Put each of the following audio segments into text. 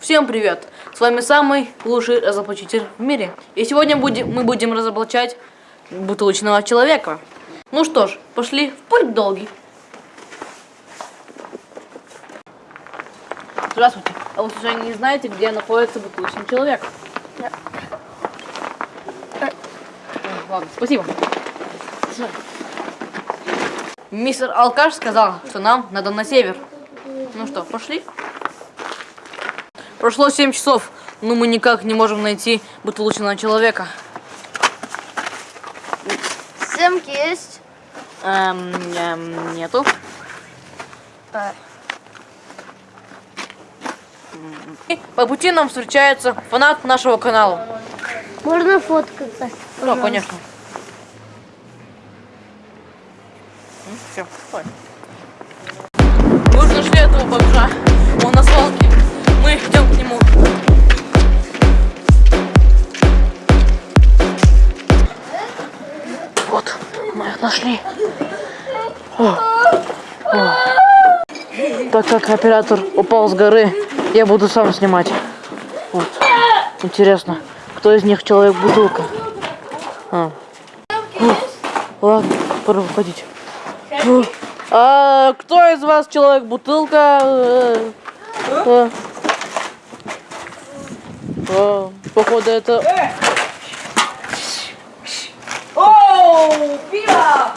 Всем привет! С вами самый лучший разоблачитель в мире. И сегодня будем, мы будем разоблачать бутылочного человека. Ну что ж, пошли в путь долгий. Здравствуйте. А вы случайно не знаете, где находится бутылочный человек? Э, Ладно, спасибо. Мистер Алкаш сказал, что нам надо на север. Ну что, пошли? Прошло 7 часов, но мы никак не можем найти бутылочного человека. Сымки есть? Эм, эм, нету. А, И по пути нам встречается фанат нашего канала. Можно фоткаться? Да, конечно. Все, уже нашли этого бомжа. Вот, мы их нашли. О. О. Так как оператор упал с горы, я буду сам снимать. Вот. Интересно, кто из них человек-бутылка? А. Ладно, пора выходить. А кто из вас человек-бутылка? Э, э. А, Походу это... Оу, пиво!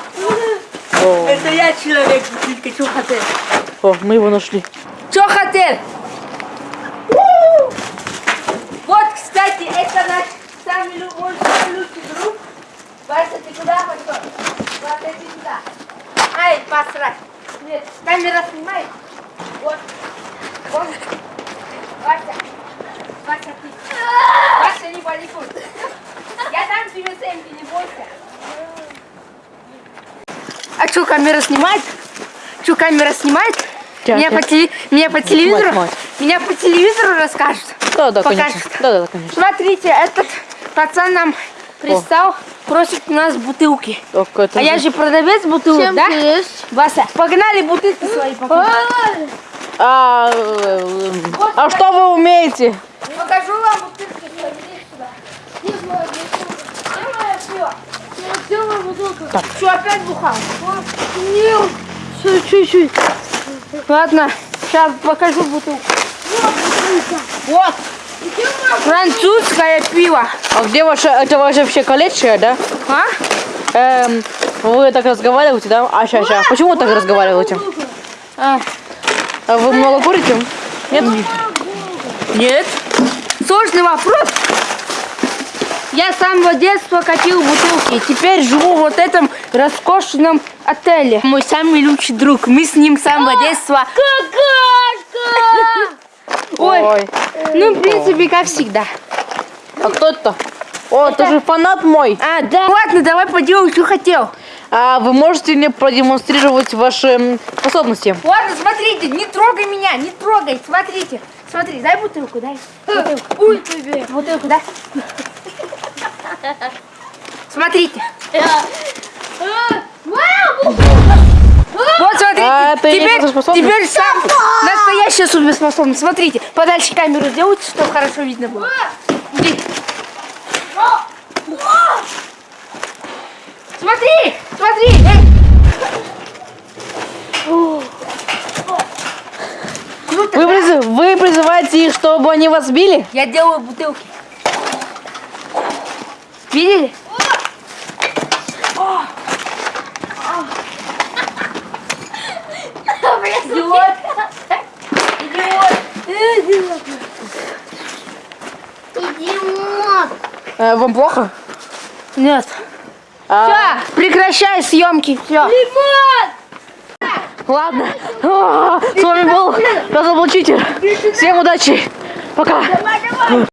О, Это я человек, бутылка, что хотел? о, мы его нашли. Что хотел? Вот, кстати, это наш самый лю- мой самый лучший друг. Вася, ты куда пошел? Вася, иди сюда. Ай, посрать. Нет, камера снимает. Вот. Вот. Вася. Вася, ты. Вася, не паникуй. Я дам тебе семки, не бойся. А что, камера снимает? Что, камера снимает? Тя, Меня тя. по, теле- меня по телевизору? мать. Меня по телевизору расскажут. Да, да, Покажет. конечно. Да, да, конечно. Смотрите, этот пацан нам пристал, просит у нас бутылки. Так, это А я же продавец бутылок, Сымки да? есть? Вася, погнали бутылки свои покажи. А, э, а что вы умеете? Покажу вам бутылки свои. Иди сюда. Не знаю, Так. Что, опять бухал? Нет, все, чуть-чуть. Ладно, сейчас покажу бутылку. Вот. Французское пиво. А где ваше, это ваше вообще колечко, да? А? Эм, вы так разговариваете, да? А, ща, ща. Почему вы так разговариваете? А. А вы много курите? Нет? Нет? Сложный вопрос. Я с самого детства катил бутылки. Теперь живу в вот этом роскошном отеле. Мой самый лучший друг. Мы с ним с самого детства. Какашка! Ой, Ой. ну, в принципе, как всегда. А кто это? О, это же фанат мой. А, да. Ладно, давай поделай, что хотел. А вы можете мне продемонстрировать ваши способности? Ладно, смотрите, не трогай меня, не трогай. Смотрите, смотри, дай бутылку, дай. Бутылку. Ой. Бутылку, дай. Смотрите. Вот смотрите, А, теперь, теперь сам настоящая суперспособность. Смотрите, подальше камеру сделайте, чтобы хорошо видно было. Иди. Смотри, смотри. Вы, призыв- вы призываете их, чтобы они вас били? Я делаю бутылки. Видели? Идиот. Идиот. Идиот! Э, вам плохо? Нет. А, Все, прекращай съемки. Все. Лимон! ладно. С вами был разоблачитель. Всем удачи. Пока.